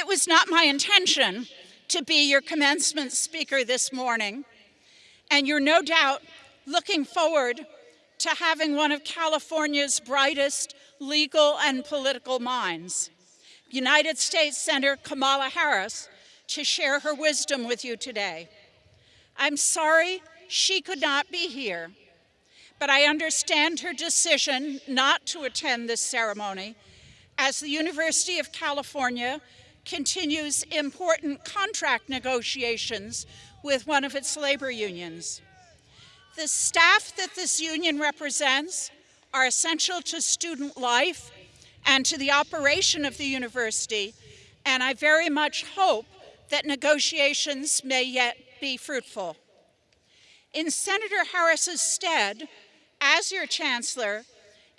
It was not my intention to be your commencement speaker this morning, and you're no doubt looking forward to having one of California's brightest legal and political minds, United States Senator Kamala Harris, to share her wisdom with you today. I'm sorry she could not be here, but I understand her decision not to attend this ceremony as the University of California continues important contract negotiations with one of its labor unions. The staff that this union represents are essential to student life and to the operation of the university, and I very much hope that negotiations may yet be fruitful. In Senator Harris's stead, as your chancellor,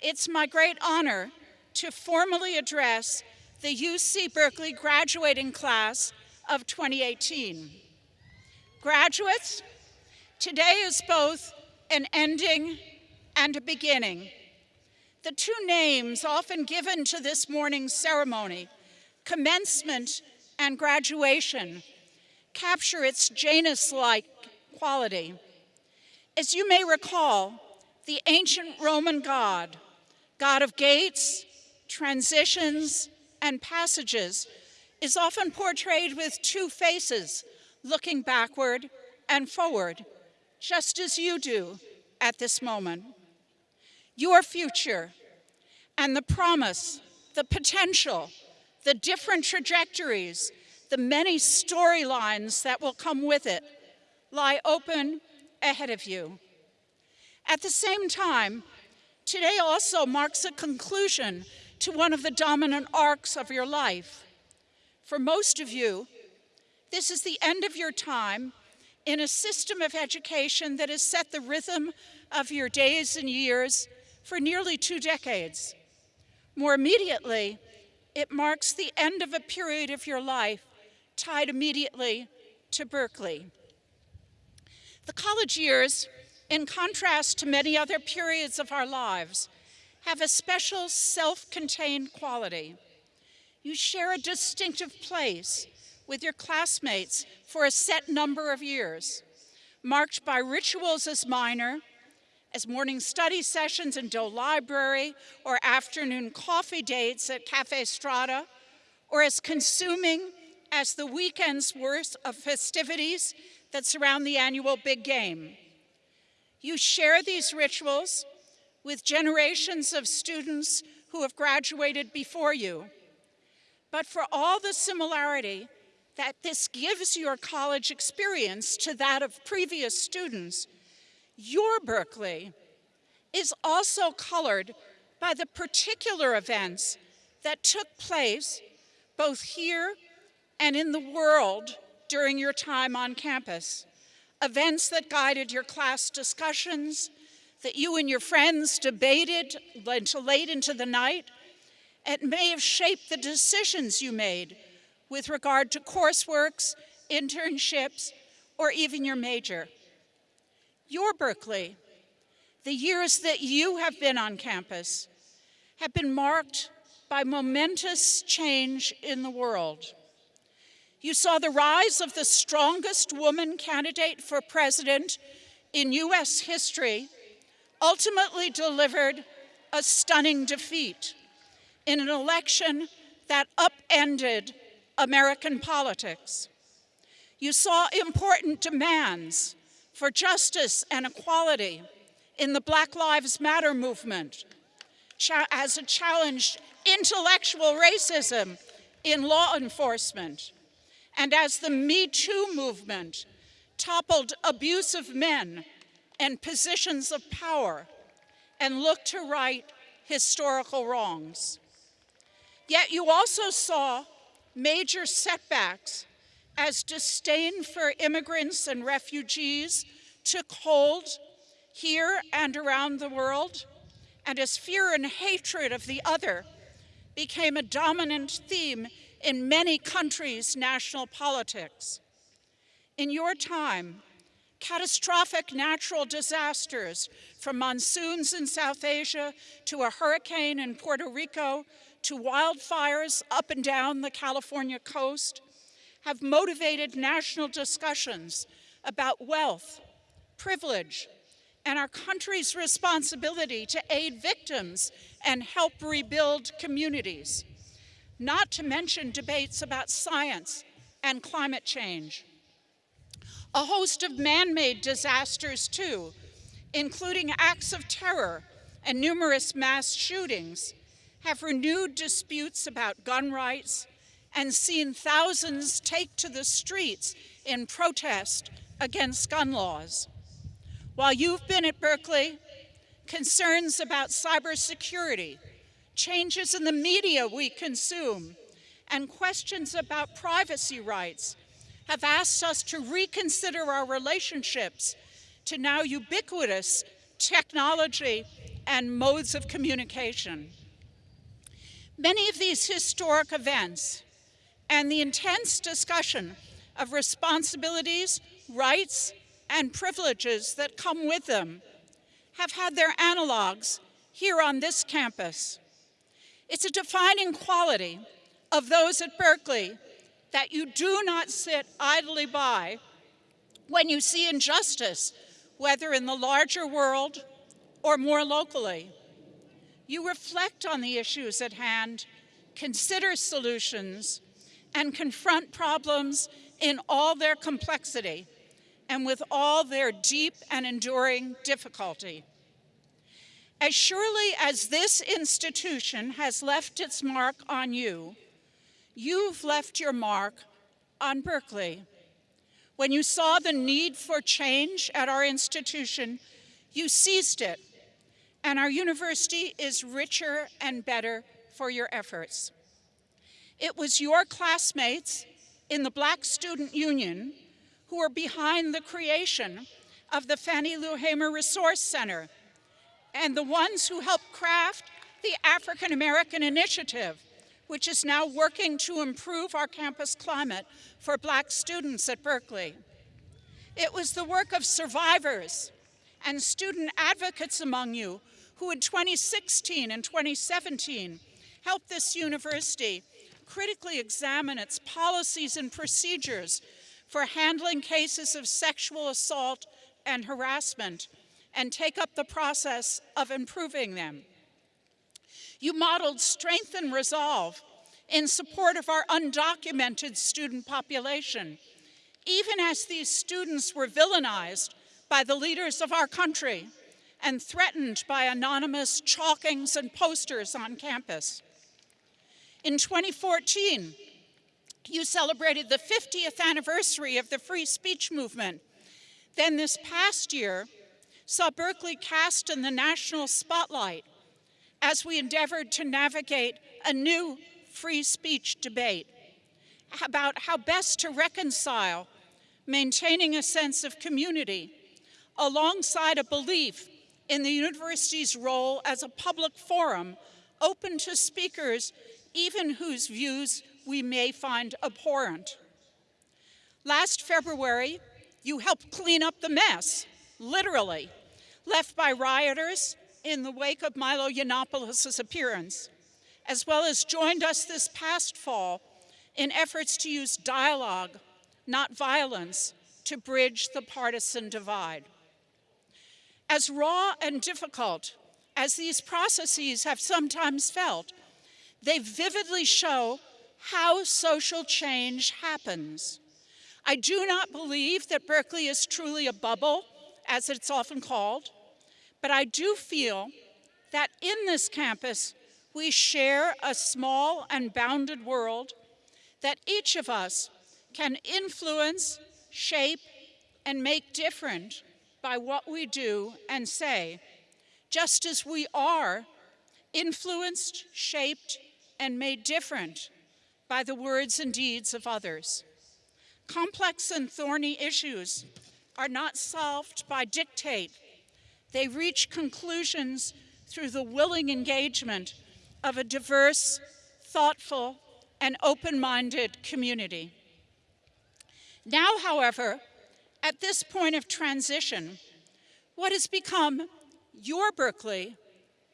it's my great honor to formally address the UC Berkeley graduating class of 2018. Graduates, today is both an ending and a beginning. The two names often given to this morning's ceremony, commencement and graduation, capture its Janus-like quality. As you may recall, the ancient Roman god, god of gates, transitions, and passages is often portrayed with two faces, looking backward and forward, just as you do at this moment. Your future and the promise, the potential, the different trajectories, the many storylines that will come with it lie open ahead of you. At the same time, today also marks a conclusion to one of the dominant arcs of your life. For most of you, this is the end of your time in a system of education that has set the rhythm of your days and years for nearly two decades. More immediately, it marks the end of a period of your life tied immediately to Berkeley. The college years, in contrast to many other periods of our lives, have a special self-contained quality. You share a distinctive place with your classmates for a set number of years, marked by rituals as minor, as morning study sessions in Doe Library or afternoon coffee dates at Cafe Strada, or as consuming as the weekend's worth of festivities that surround the annual big game. You share these rituals with generations of students who have graduated before you. But for all the similarity that this gives your college experience to that of previous students, your Berkeley is also colored by the particular events that took place both here and in the world during your time on campus. Events that guided your class discussions, that you and your friends debated until late into the night. It may have shaped the decisions you made with regard to courseworks, internships, or even your major. Your Berkeley, the years that you have been on campus, have been marked by momentous change in the world. You saw the rise of the strongest woman candidate for president in US history ultimately delivered a stunning defeat in an election that upended American politics. You saw important demands for justice and equality in the Black Lives Matter movement as it challenged intellectual racism in law enforcement and as the Me Too movement toppled abusive men and positions of power and look to right historical wrongs. Yet you also saw major setbacks as disdain for immigrants and refugees took hold here and around the world, and as fear and hatred of the other became a dominant theme in many countries' national politics. In your time, catastrophic natural disasters from monsoons in South Asia to a hurricane in Puerto Rico to wildfires up and down the California coast have motivated national discussions about wealth, privilege, and our country's responsibility to aid victims and help rebuild communities, not to mention debates about science and climate change. A host of man-made disasters too, including acts of terror and numerous mass shootings, have renewed disputes about gun rights and seen thousands take to the streets in protest against gun laws. While you've been at Berkeley, concerns about cybersecurity, changes in the media we consume, and questions about privacy rights have asked us to reconsider our relationships to now ubiquitous technology and modes of communication. Many of these historic events and the intense discussion of responsibilities, rights, and privileges that come with them have had their analogs here on this campus. It's a defining quality of those at Berkeley that you do not sit idly by when you see injustice, whether in the larger world or more locally. You reflect on the issues at hand, consider solutions, and confront problems in all their complexity and with all their deep and enduring difficulty. As surely as this institution has left its mark on you, you've left your mark on Berkeley. When you saw the need for change at our institution, you seized it, and our university is richer and better for your efforts. It was your classmates in the Black Student Union who were behind the creation of the Fannie Lou Hamer Resource Center and the ones who helped craft the African American Initiative, which is now working to improve our campus climate for black students at Berkeley. It was the work of survivors and student advocates among you who in 2016 and 2017 helped this university critically examine its policies and procedures for handling cases of sexual assault and harassment and take up the process of improving them. You modeled strength and resolve in support of our undocumented student population, even as these students were villainized by the leaders of our country and threatened by anonymous chalkings and posters on campus. In 2014, you celebrated the 50th anniversary of the free speech movement. Then this past year, saw Berkeley cast in the national spotlight as we endeavored to navigate a new free speech debate about how best to reconcile maintaining a sense of community alongside a belief in the university's role as a public forum open to speakers even whose views we may find abhorrent. Last February, you helped clean up the mess, literally, left by rioters in the wake of Milo Yiannopoulos' appearance, as well as joined us this past fall in efforts to use dialogue, not violence, to bridge the partisan divide. As raw and difficult as these processes have sometimes felt, they vividly show how social change happens. I do not believe that Berkeley is truly a bubble as it's often called. But I do feel that in this campus, we share a small and bounded world that each of us can influence, shape, and make different by what we do and say, just as we are influenced, shaped, and made different by the words and deeds of others. Complex and thorny issues are not solved by dictate. They reach conclusions through the willing engagement of a diverse, thoughtful, and open-minded community. Now, however, at this point of transition, what has become your Berkeley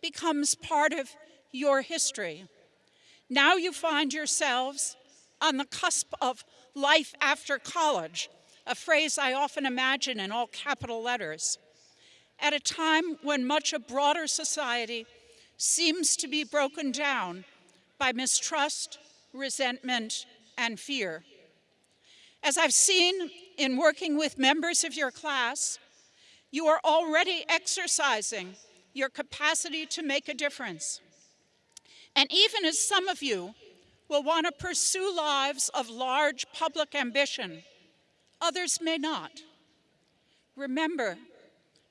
becomes part of your history. Now you find yourselves on the cusp of life after college, a phrase I often imagine in all capital letters, at a time when much of broader society seems to be broken down by mistrust, resentment, and fear. As I've seen in working with members of your class, you are already exercising your capacity to make a difference. And even as some of you will want to pursue lives of large public ambition, others may not. Remember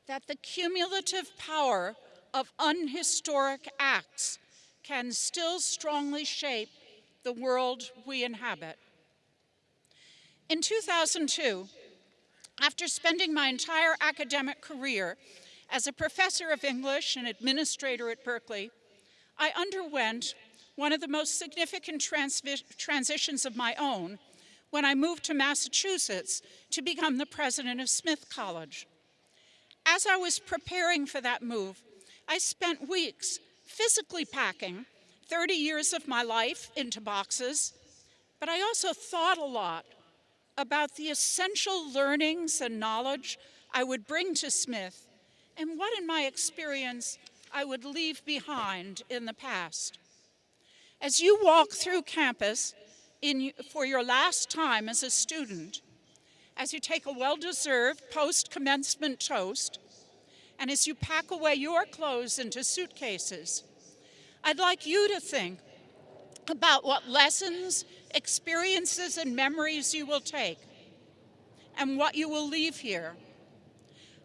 that the cumulative power of unhistoric acts can still strongly shape the world we inhabit. In 2002, after spending my entire academic career as a professor of English and administrator at Berkeley, I underwent one of the most significant transitions of my own when I moved to Massachusetts to become the president of Smith College. As I was preparing for that move, I spent weeks physically packing 30 years of my life into boxes, but I also thought a lot about the essential learnings and knowledge I would bring to Smith and what, in my experience, I would leave behind in the past. As you walk through campus in, for your last time as a student, as you take a well-deserved post-commencement toast, and as you pack away your clothes into suitcases, I'd like you to think about what lessons, experiences, and memories you will take and what you will leave here.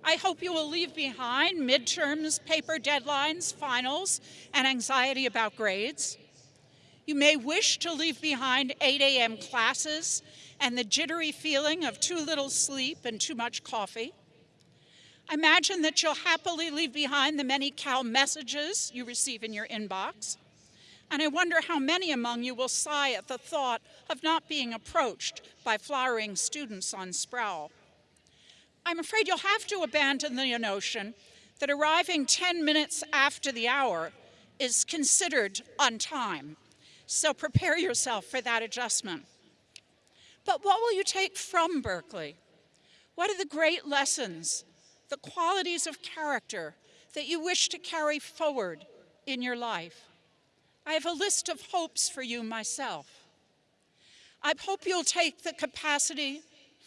I hope you will leave behind midterms, paper deadlines, finals, and anxiety about grades. You may wish to leave behind 8 a.m. classes and the jittery feeling of too little sleep and too much coffee. I imagine that you'll happily leave behind the many Cal messages you receive in your inbox. And I wonder how many among you will sigh at the thought of not being approached by flowering students on Sproul. I'm afraid you'll have to abandon the notion that arriving 10 minutes after the hour is considered on time. So prepare yourself for that adjustment. But what will you take from Berkeley? What are the great lessons the qualities of character that you wish to carry forward in your life. I have a list of hopes for you myself. I hope you'll take the capacity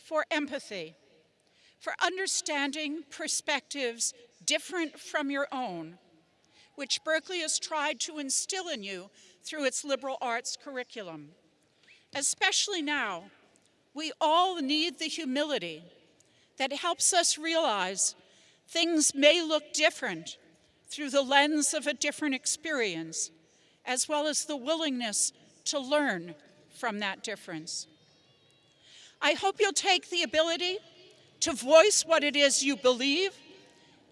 for empathy, for understanding perspectives different from your own, which Berkeley has tried to instill in you through its liberal arts curriculum. Especially now, we all need the humility that helps us realize things may look different through the lens of a different experience, as well as the willingness to learn from that difference. I hope you'll take the ability to voice what it is you believe,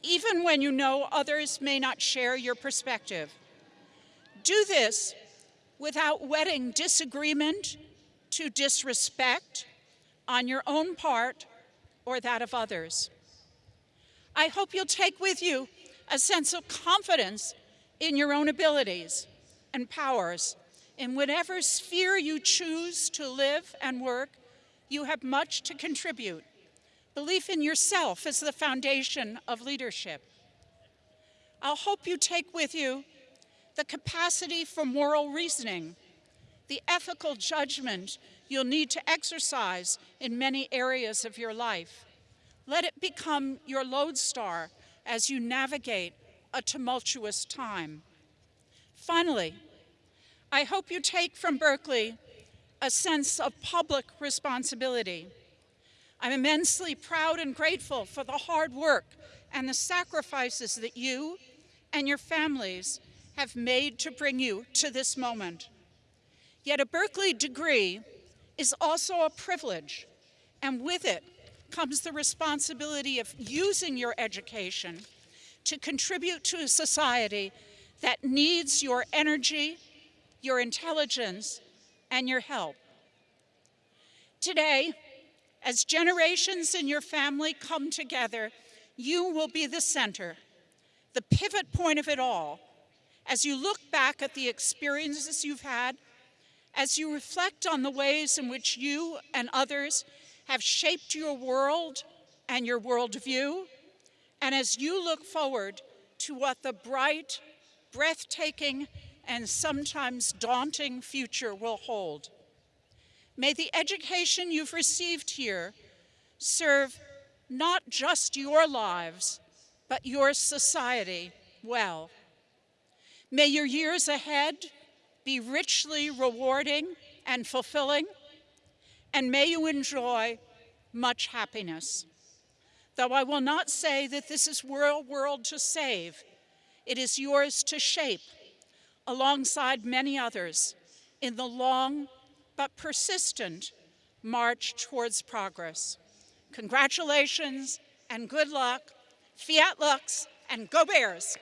even when you know others may not share your perspective. Do this without wedding disagreement to disrespect on your own part or that of others. I hope you'll take with you a sense of confidence in your own abilities and powers. In whatever sphere you choose to live and work, you have much to contribute. Belief in yourself is the foundation of leadership. I'll hope you take with you the capacity for moral reasoning, the ethical judgment you'll need to exercise in many areas of your life. Let it become your lodestar as you navigate a tumultuous time. Finally, I hope you take from Berkeley a sense of public responsibility. I'm immensely proud and grateful for the hard work and the sacrifices that you and your families have made to bring you to this moment. Yet a Berkeley degree is also a privilege, and with it comes the responsibility of using your education to contribute to a society that needs your energy, your intelligence, and your help. Today, as generations in your family come together, you will be the center, the pivot point of it all, as you look back at the experiences you've had As you reflect on the ways in which you and others have shaped your world and your worldview, and as you look forward to what the bright, breathtaking, and sometimes daunting future will hold. May the education you've received here serve not just your lives, but your society well. May your years ahead be richly rewarding and fulfilling, and may you enjoy much happiness. Though I will not say that this is your world to save, it is yours to shape alongside many others in the long but persistent march towards progress. Congratulations and good luck. Fiat Lux and go Bears!